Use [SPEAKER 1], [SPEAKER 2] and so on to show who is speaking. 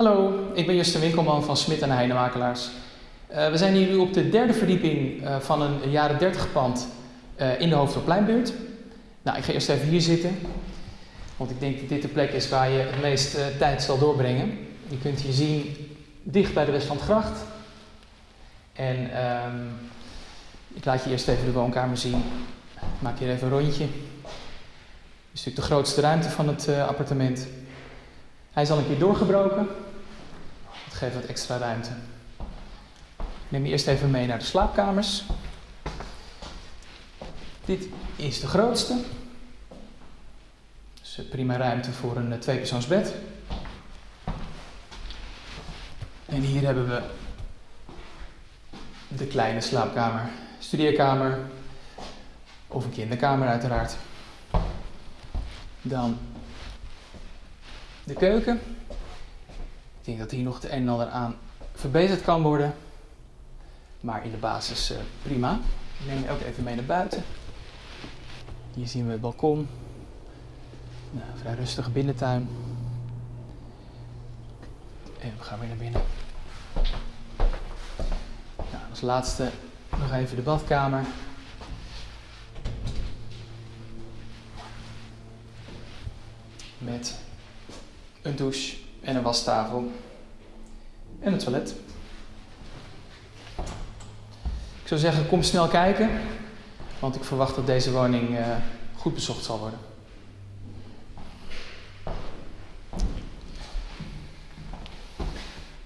[SPEAKER 1] Hallo, ik ben Justin Winkelman van Smit en Heinemakelaars. Uh, we zijn hier nu op de derde verdieping uh, van een jaren 30 pand uh, in de Hoofdorpleinbuurt. Nou, ik ga eerst even hier zitten, want ik denk dat dit de plek is waar je het meest tijd zal doorbrengen. Je kunt hier zien, dicht bij de Westlandgracht. En um, ik laat je eerst even de woonkamer zien. Ik maak hier even een rondje. Dit is natuurlijk de grootste ruimte van het appartement. Hij is al een keer doorgebroken. Dat geeft wat extra ruimte. Ik neem je eerst even mee naar de slaapkamers. Dit is de grootste. Dus prima ruimte voor een tweepersoonsbed. En hier hebben we de kleine slaapkamer, studeerkamer of een kinderkamer uiteraard. Dan de keuken. Denk dat hier nog het een en ander aan verbeterd kan worden. Maar in de basis uh, prima. Ik neem je ook even mee naar buiten. Hier zien we het balkon. Nou, vrij rustige binnentuin. En we gaan weer naar binnen. Nou, als laatste nog even de badkamer. Met een douche en een wastafel en een toilet. Ik zou zeggen, kom snel kijken, want ik verwacht dat deze woning uh, goed bezocht zal worden.